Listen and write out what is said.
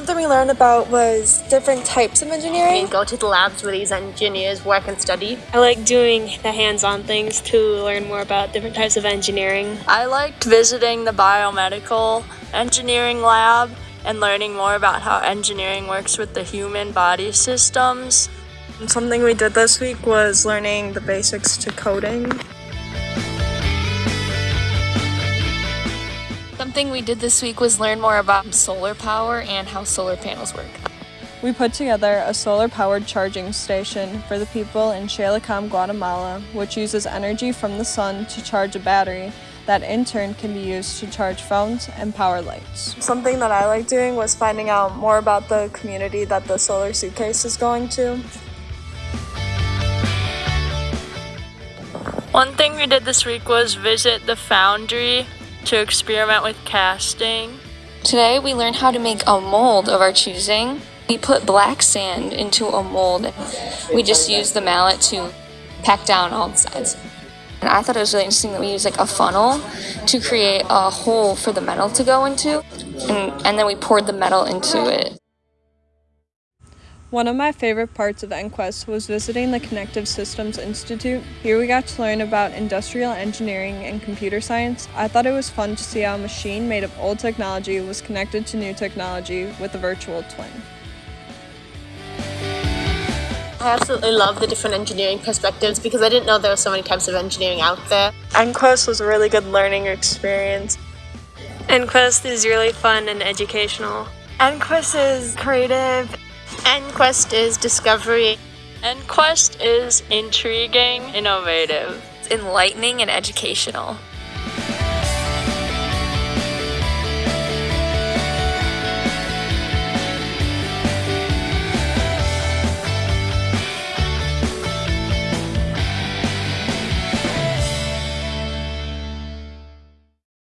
Something we learned about was different types of engineering. and go to the labs where these engineers work and study. I like doing the hands-on things to learn more about different types of engineering. I liked visiting the biomedical engineering lab and learning more about how engineering works with the human body systems. Something we did this week was learning the basics to coding. Something we did this week was learn more about solar power and how solar panels work. We put together a solar powered charging station for the people in Chalicam, Guatemala, which uses energy from the sun to charge a battery that in turn can be used to charge phones and power lights. Something that I like doing was finding out more about the community that the solar suitcase is going to. One thing we did this week was visit the foundry to experiment with casting. Today we learned how to make a mold of our choosing. We put black sand into a mold. We just used the mallet to pack down all the sides. And I thought it was really interesting that we used like a funnel to create a hole for the metal to go into. And, and then we poured the metal into it. One of my favorite parts of NQuest was visiting the Connected Systems Institute. Here we got to learn about industrial engineering and computer science. I thought it was fun to see how a machine made of old technology was connected to new technology with a virtual twin. I absolutely love the different engineering perspectives because I didn't know there were so many types of engineering out there. NQuest was a really good learning experience. EnQuest is really fun and educational. NQuest is creative. EnQuest is discovery. EnQuest is intriguing, innovative. Enlightening and educational.